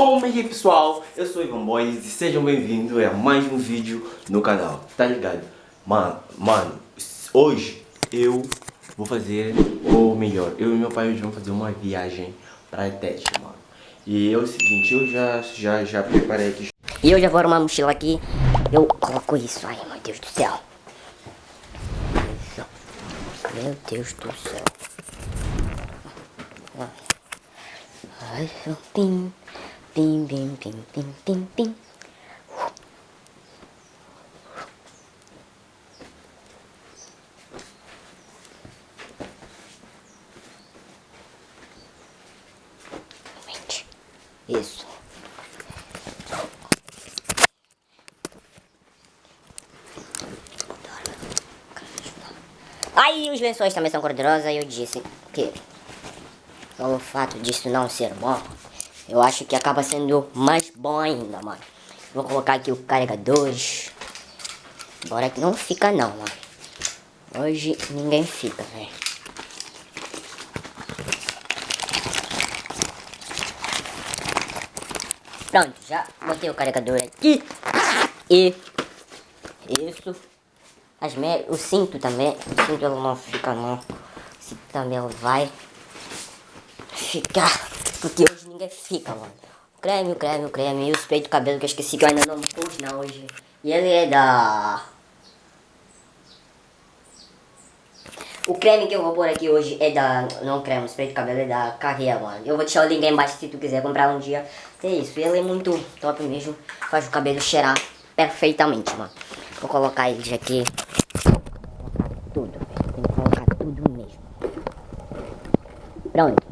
Como é que pessoal? Eu sou Ivan Boys e sejam bem-vindos a mais um vídeo no canal, tá ligado? Mano, mano, hoje eu vou fazer, ou melhor, eu e meu pai hoje vamos fazer uma viagem pra teste, mano. E é o seguinte, eu já, já, já preparei aqui. E eu já vou arrumar a mochila aqui, eu coloco isso, ai meu Deus do céu. Meu Deus do céu. Ai, pim, pim, pim, pim, pim, pim, pim. Isso. Aí os lençóis também são gordurosos, eu disse que pelo fato disso não ser bom, eu acho que acaba sendo mais bom ainda, mano. Vou colocar aqui o carregadores. Bora que não fica não, mano. Hoje ninguém fica, velho. Pronto, já botei o carregador aqui. E isso. As me... O cinto também. O cinto não fica não. O cinto também vai ficar. Porque hoje fica, mano. O creme, o creme, o creme. E o spray do cabelo que eu esqueci que eu ainda não pus não hoje. E ele é da... O creme que eu vou pôr aqui hoje é da... Não creme, o spray de cabelo é da Carreira, mano. Eu vou deixar o link aí embaixo se tu quiser comprar um dia. É isso, ele é muito top mesmo. Faz o cabelo cheirar perfeitamente, mano. Vou colocar ele aqui. Tudo, Tem que colocar tudo mesmo. Pronto.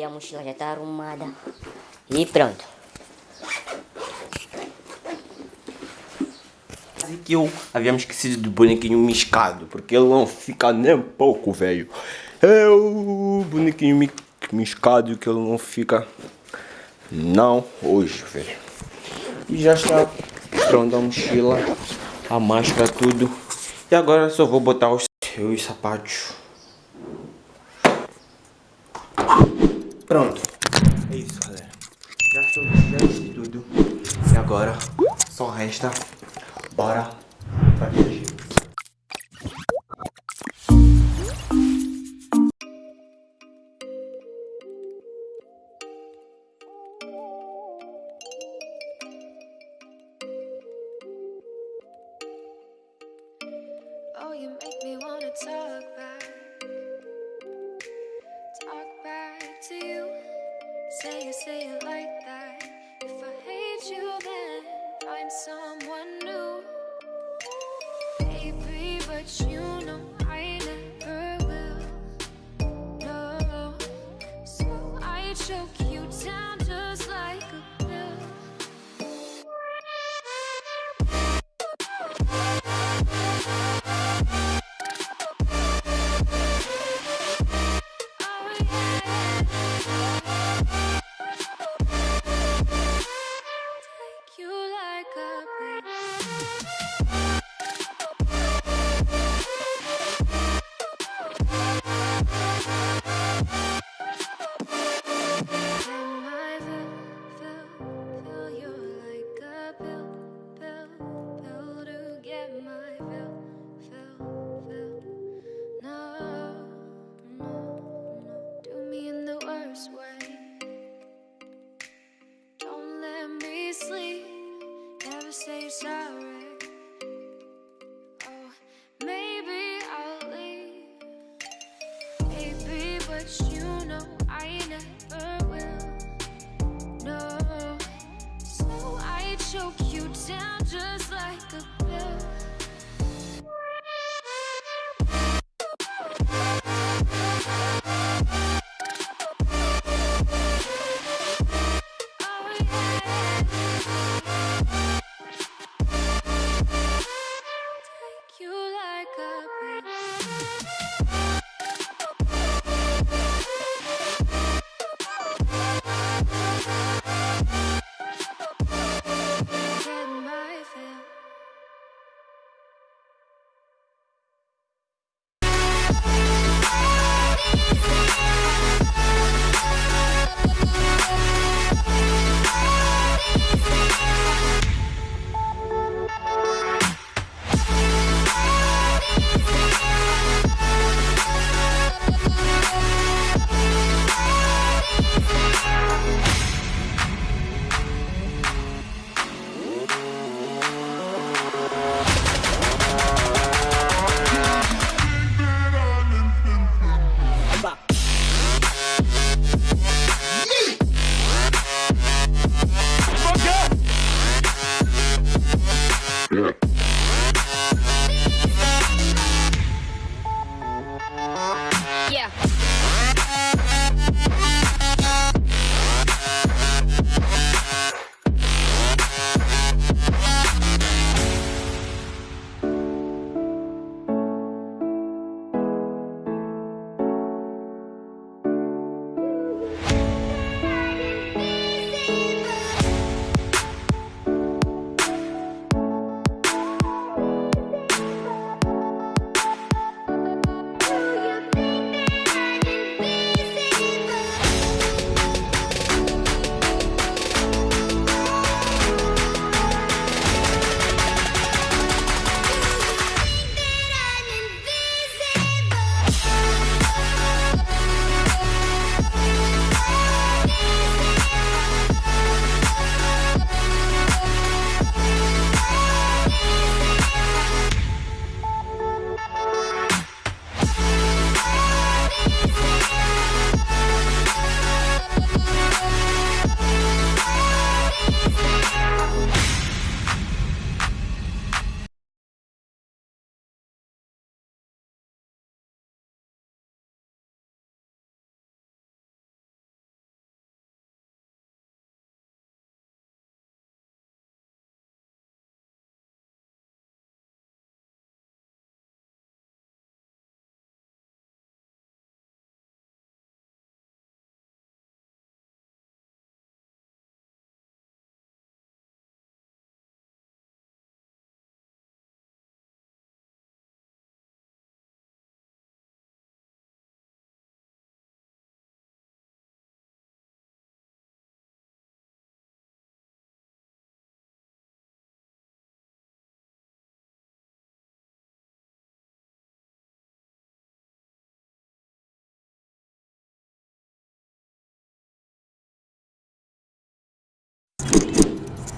Aí a mochila já tá arrumada. E pronto. Que eu havíamos esquecido do bonequinho miscado, porque ele não fica nem pouco, velho. É o bonequinho mi miscado que ele não fica... Não hoje, velho. E já está pronto a mochila, a máscara, tudo. E agora só vou botar os, os sapatos. Pronto. É isso, galera. Já estou já de tudo. E agora só resta bora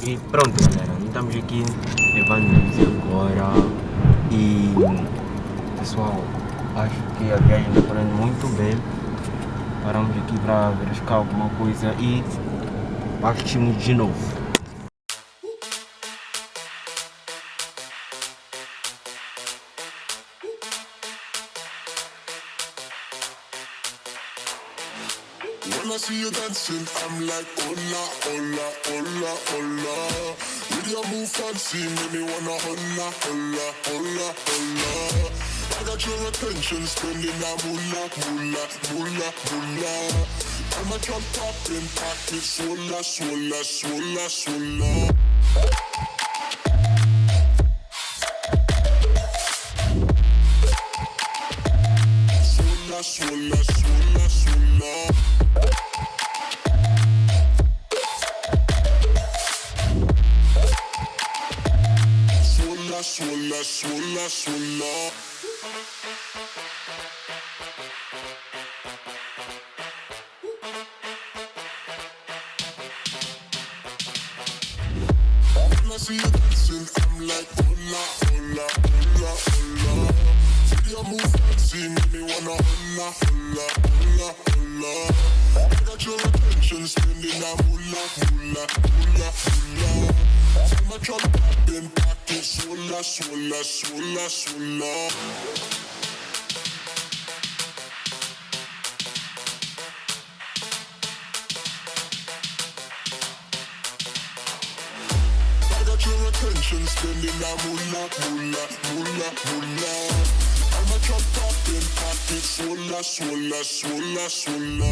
E pronto galera, estamos aqui levando agora e pessoal, acho que a viagem está correndo muito bem. Paramos aqui para verificar alguma coisa e partimos de novo. See you dancing, I'm like, hola, hola, hola, hola. With your move fancy, make me wanna hola, hola, hola, hola. I got your attention, spending that moolah, moolah, moolah, moolah. I'm a drop popping, pocket, swola, swola, swola, swola. Swola, see you dancing, I'm like, hola, hola, hola, hola. See your move fancy, make me wanna hola, hola, hola, hola. I got your attention, spending that moolah, moolah, moolah, moolah. See my truck popping, pocket, swola, swola, swola, swola. Attention spending, I'm mullah, mullah, mullah, I'm a drop poppin', swola, swola, swola, swola.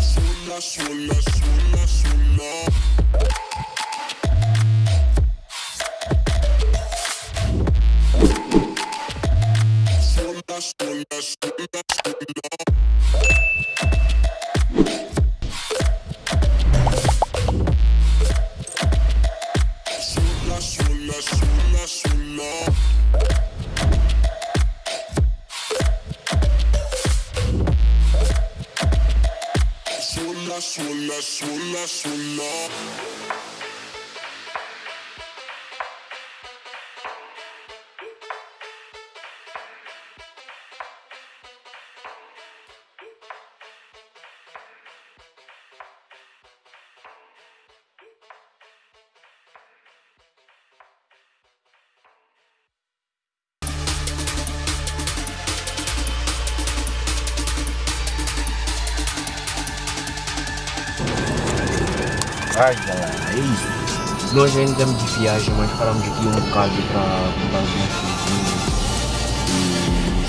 Swola, swola. Ai galera, é isso. Nós ainda estamos de viagem, mas paramos aqui um bocado para comprar algumas coisinhas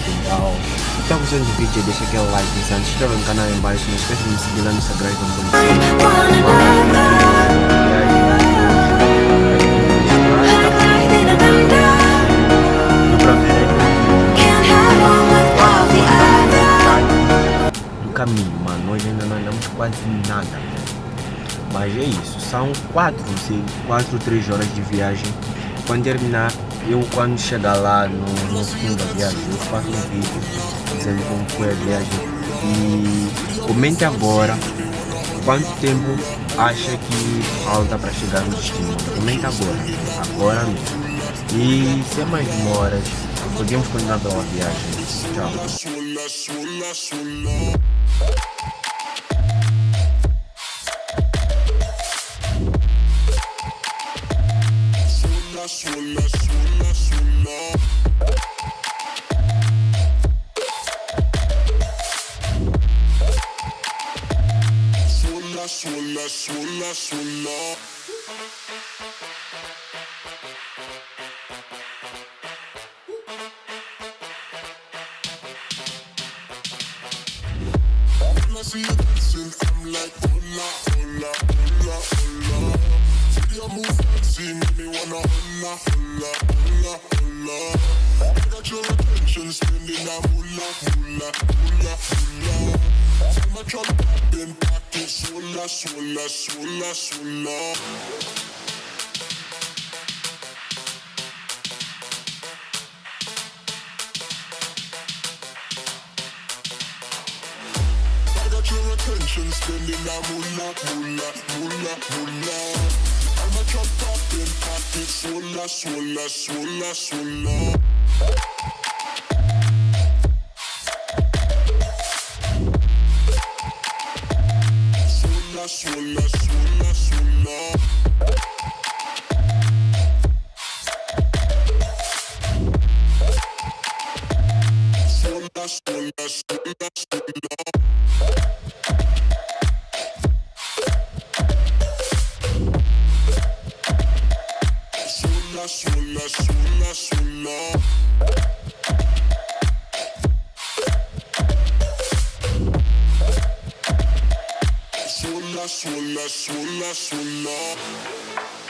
e tal. Se está gostando do vídeo, deixa aquele like, se inscreva no canal aí embaixo, não esqueça de me seguir lá no Instagram como do caminho, mano, nós ainda não andamos quase nada. Mas é isso, são quatro, sim, quatro, três horas de viagem. Quando terminar, eu quando chegar lá no, no fim da viagem, eu faço um vídeo dizendo como foi a viagem. E comente agora quanto tempo acha que falta para chegar no destino. Comenta agora, agora mesmo. E sem mais demoras, podemos continuar pela viagem. Tchau. sola, sola, sola. Sola, sola, sola, sola. When I see you dancing, I'm like, hola, hola, hola, hola. Your. I got your attention, spending moolah, moolah, moolah, moolah. Attention spending a moolah, moolah, moolah, moolah. I'ma keep poppin' popping, swola, swola, swola. suena, suena, suena.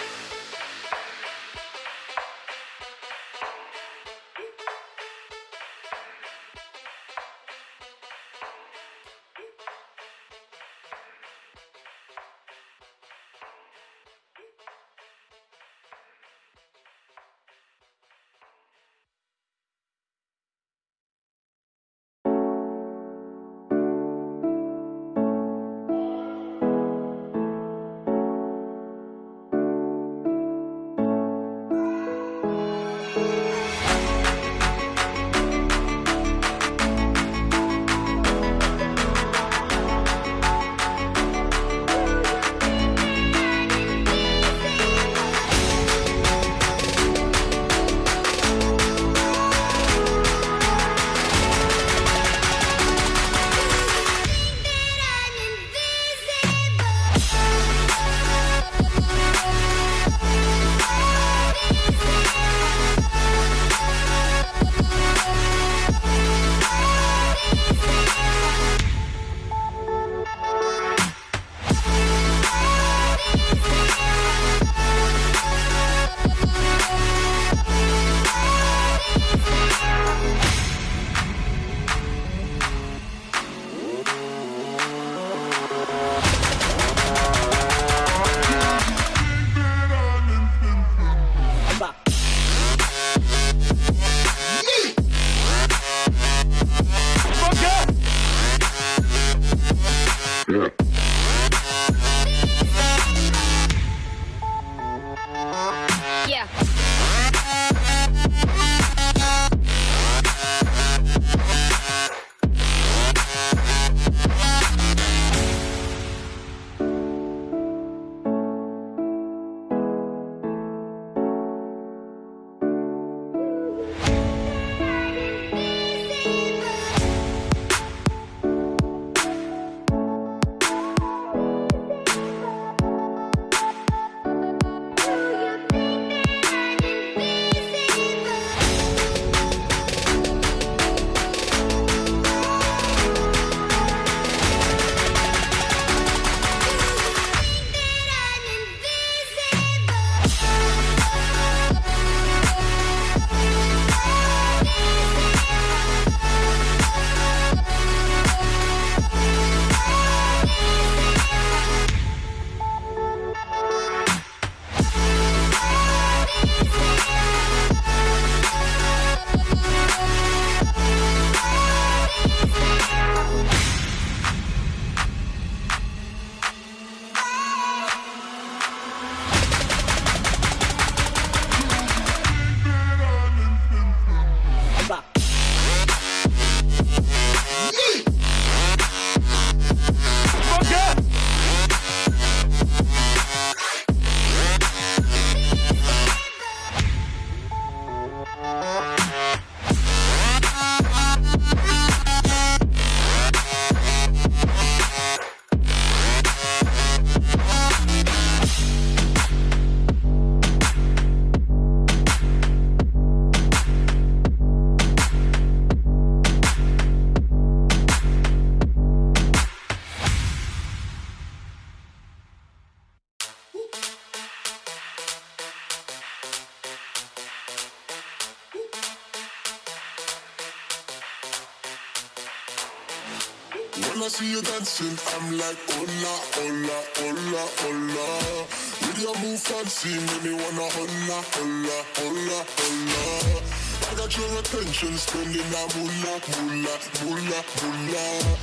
I see you dancing, I'm like, hola, hola, hola, hola. With your move fancy, make me wanna hola, hola, hola, hola. I got your attention, spending a moolah, moolah, moolah, moolah.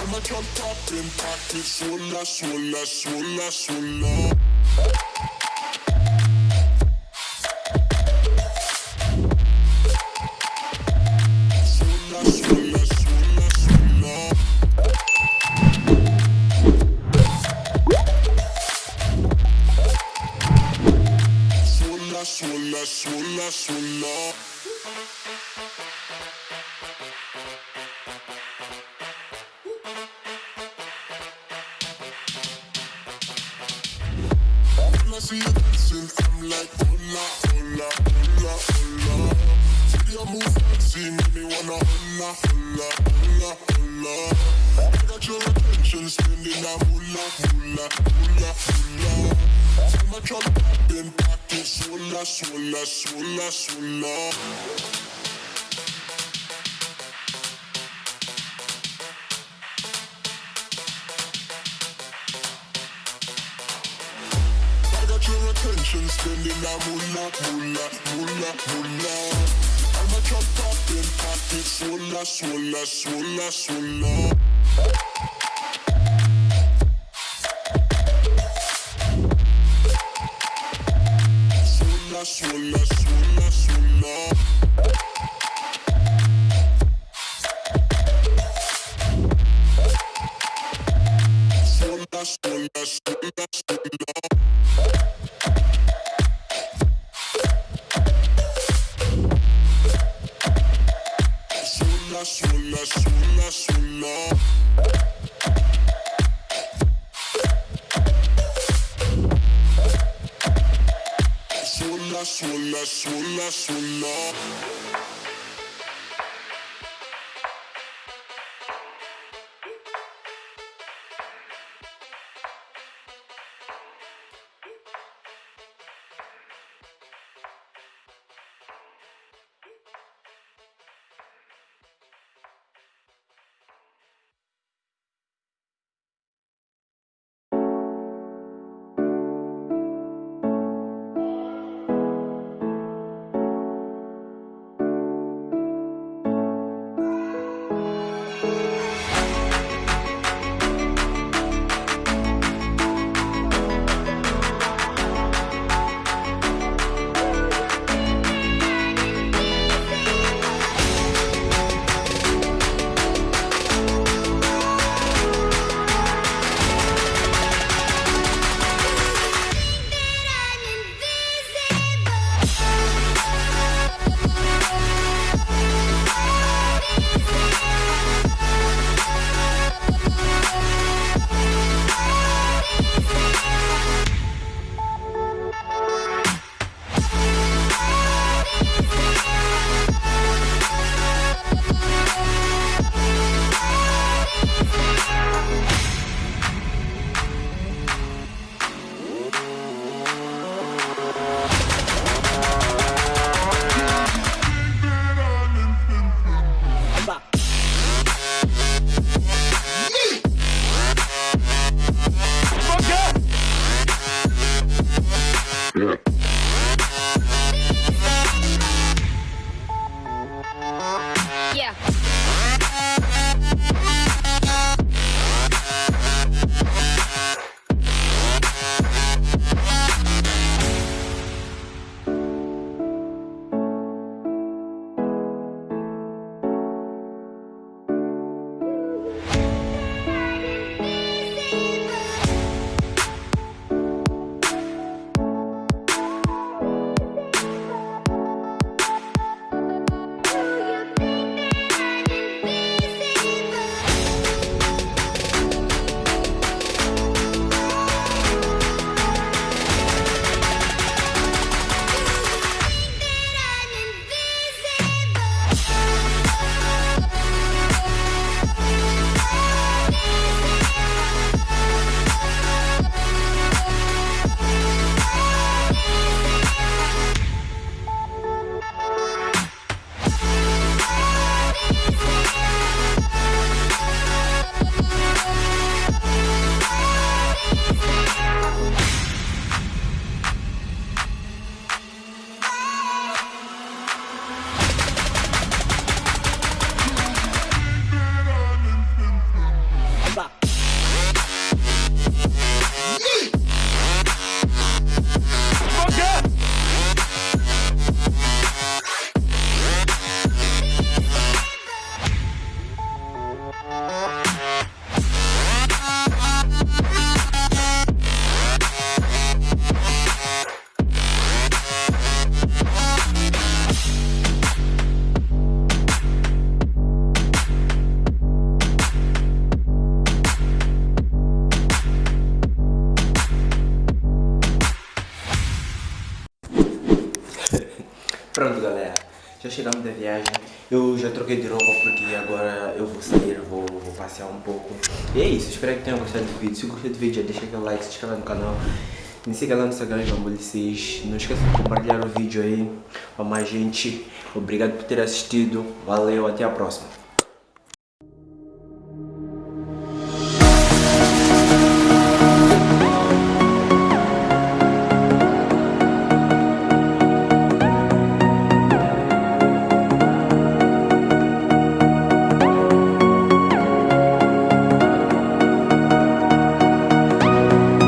I'ma jump up poppin', pocket, swola, swola, swola, swola. Thank you. I got your attention, spending a moolah, moolah, moolah, moolah. I'm a drop top in pocket, swola, swola, swola, swola. Swola, suena, suena, suena. Swola, swola, swola. chegamos da viagem. Eu já troquei de roupa porque agora eu vou sair, vou, vou passear um pouco. E é isso, espero que tenham gostado do vídeo. Se gostou do vídeo, já deixa aquele like, se inscreve no canal. Me siga lá no Instagram, Gambulicis. Não esqueça de compartilhar o vídeo aí para mais gente. Obrigado por ter assistido. Valeu, até a próxima.